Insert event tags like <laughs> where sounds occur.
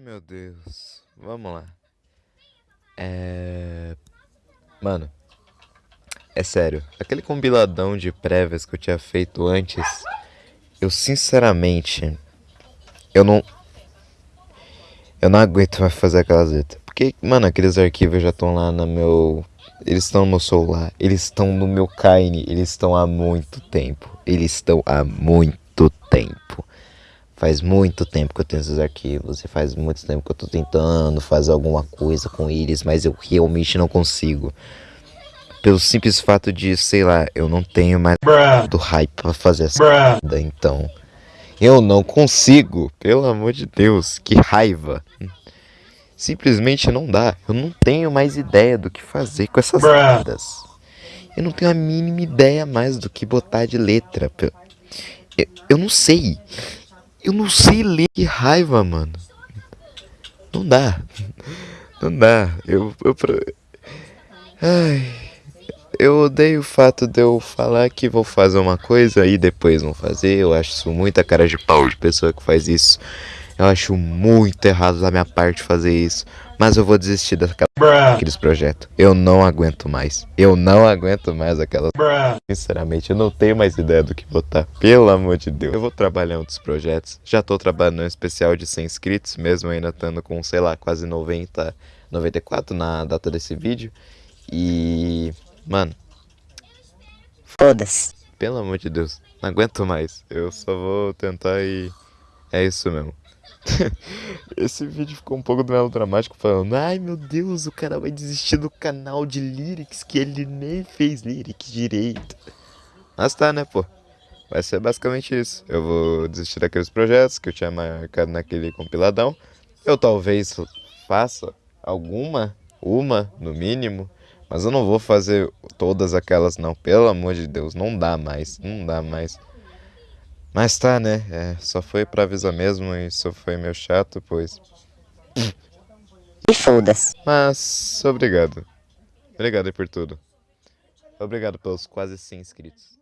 Meu Deus. Vamos lá. É. Mano. É sério. Aquele compiladão de prévias que eu tinha feito antes. Eu sinceramente. Eu não. Eu não aguento mais fazer aquelas letras. Porque, mano, aqueles arquivos já estão lá no meu. Eles estão no meu celular. Eles estão no meu Kine. Eles estão há muito tempo. Eles estão há muito tempo. Faz muito tempo que eu tenho esses arquivos e faz muito tempo que eu tô tentando fazer alguma coisa com eles, mas eu realmente não consigo. Pelo simples fato de, sei lá, eu não tenho mais do hype pra fazer essa merda, então. Eu não consigo, pelo amor de Deus, que raiva. Simplesmente não dá. Eu não tenho mais ideia do que fazer com essas merdas. Eu não tenho a mínima ideia mais do que botar de letra. Eu, eu não sei. Eu não sei ler. Que raiva, mano. Não dá. Não dá. Eu. eu Ai. Eu odeio o fato de eu falar que vou fazer uma coisa e depois não fazer. Eu acho isso muita cara de pau de pessoa que faz isso. Eu acho muito errado da minha parte fazer isso. Mas eu vou desistir daqueles projetos. Eu não aguento mais. Eu não aguento mais aquelas. Sinceramente, eu não tenho mais ideia do que botar. Pelo amor de Deus. Eu vou trabalhar em outros projetos. Já tô trabalhando em um especial de 100 inscritos, mesmo ainda estando com, sei lá, quase 90, 94 na data desse vídeo. E. Mano. Foda-se. Pelo amor de Deus. Não aguento mais. Eu só vou tentar e. É isso mesmo. <laughs> Esse vídeo ficou um pouco melodramático falando Ai meu Deus, o cara vai desistir do canal de lyrics que ele nem fez lyrics direito. Mas tá né pô? Vai ser basicamente isso. Eu vou desistir daqueles projetos que eu tinha marcado naquele compiladão. Eu talvez faça alguma, uma no mínimo Mas eu não vou fazer todas aquelas não. Pelo amor de Deus, não dá mais, não dá mais mas tá, né? É, só foi pra avisar mesmo e isso foi meio chato, pois. E foda-se. Mas, obrigado. Obrigado por tudo. Obrigado pelos quase 100 inscritos.